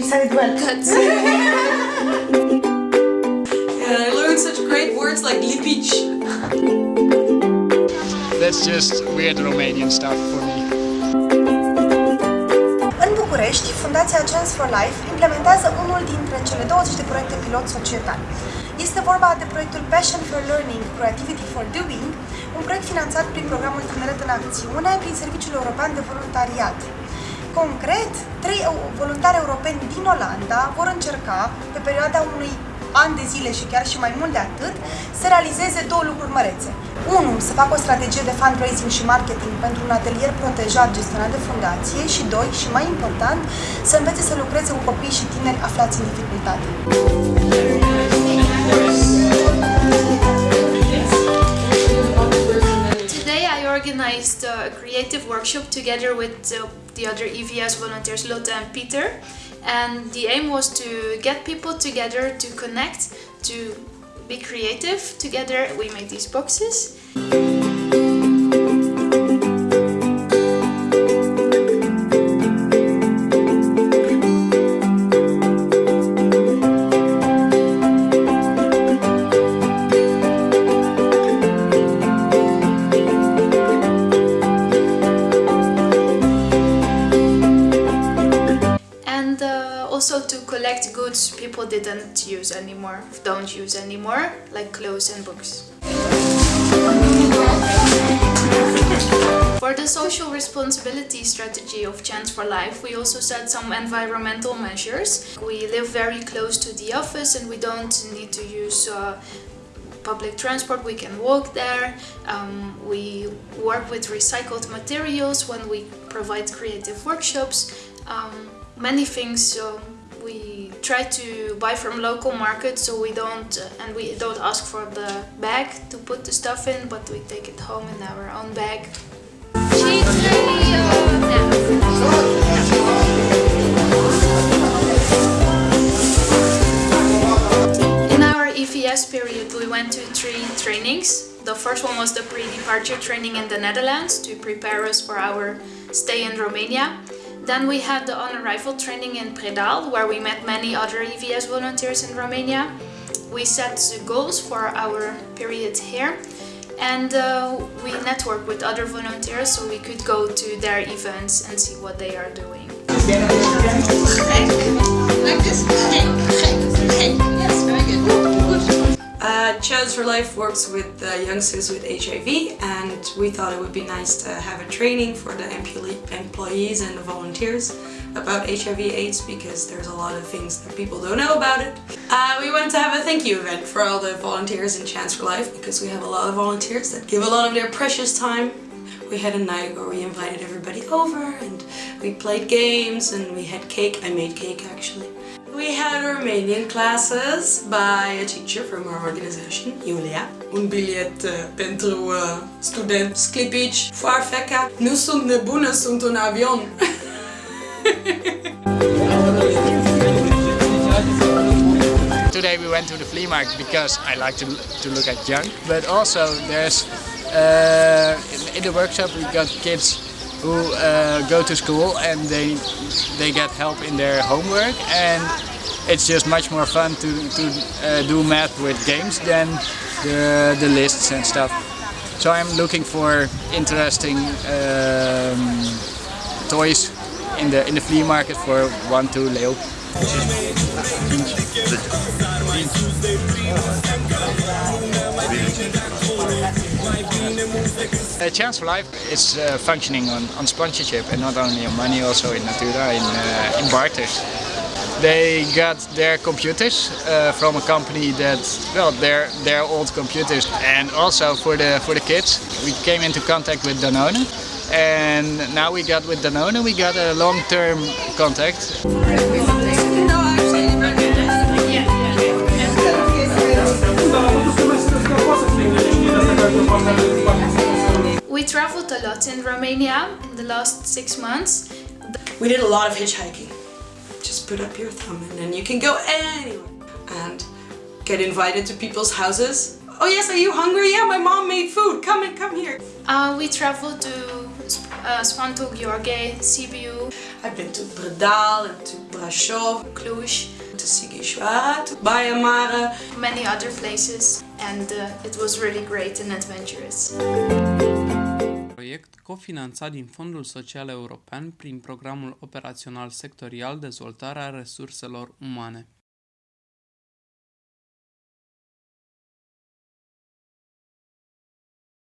You said it well. And I learned such great words like lipic. That's just weird Romanian stuff for me. În București, Fundația Chance for Life implementează unul dintre cele 20 de proiecte pilot societali. Este vorba de proiectul Passion for Learning, Creativity for Doing, un proiect finanțat prin programul Tineret în Acțiune prin Serviciul European de Voluntariat. Concret, trei voluntari europeni din Olanda vor încerca, pe perioada unui an de zile și chiar și mai mult de atât, să realizeze două lucruri mărețe. Unu, să facă o strategie de fundraising și marketing pentru un atelier protejat gestionat de fundație și doi, și mai important, să învețe să lucreze cu copii și tineri aflați în dificultate. Creative workshop together with uh, the other EVS volunteers Lotte and Peter and the aim was to get people together to connect, to be creative together. We made these boxes. And uh, also to collect goods people didn't use anymore, don't use anymore, like clothes and books. For the social responsibility strategy of Chance for Life, we also set some environmental measures. We live very close to the office and we don't need to use uh, public transport, we can walk there. Um, we work with recycled materials when we provide creative workshops. Um, many things so we try to buy from local markets so we don't uh, and we don't ask for the bag to put the stuff in but we take it home in our own bag. In our EVS period we went to three trainings. The first one was the pre-departure training in the Netherlands to prepare us for our stay in Romania. Then we had the on-arrival training in Predeal, where we met many other EVS volunteers in Romania. We set the goals for our period here and uh, we networked with other volunteers so we could go to their events and see what they are doing. Uh, Chance for Life works with uh, youngsters with HIV and we thought it would be nice to have a training for the employees and the volunteers about HIV AIDS because there's a lot of things that people don't know about it. Uh, we wanted to have a thank you event for all the volunteers in Chance for Life because we have a lot of volunteers that give a lot of their precious time. We had a night where we invited everybody over and we played games and we had cake. I made cake actually. We had Romanian classes by a teacher from our organization, Julia. Un bilet uh, pentru uh, student sclipici, foarfeca. Nu sunt nebună, sunt un avion. Today we went to the flea market because I like to, to look at junk, but also there's uh, in, in the workshop we got kids who uh, go to school and they they get help in their homework and it's just much more fun to, to uh, do math with games than the, the lists and stuff. So I'm looking for interesting um, toys in the in the flea market for one two Leo. Uh, Chance for Life is uh, functioning on, on sponsorship and not only on money, also in Natura, in, uh, in barters. They got their computers uh, from a company that, well, they're old computers and also for the, for the kids. We came into contact with Danone and now we got with Danone, we got a long-term contact. In Romania in the last six months. We did a lot of hitchhiking. Just put up your thumb and then you can go anywhere. And get invited to people's houses. Oh yes, are you hungry? Yeah, my mom made food. Come and come here. Uh, we traveled to uh, Sfântu, Gheorghe, Sibiu. I've been to Predeal and to Brasov, Cluj, to Sighișoara, to Baia Mare. many other places, and uh, it was really great and adventurous. Proiect cofinanțat din Fondul Social European prin Programul Operațional Sectorial Dezvoltarea Resurselor Umane.